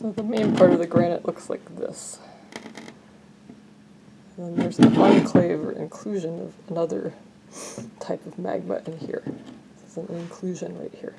So the main part of the granite looks like this. And then there's an enclave or inclusion of another type of magma in here. This is an inclusion right here.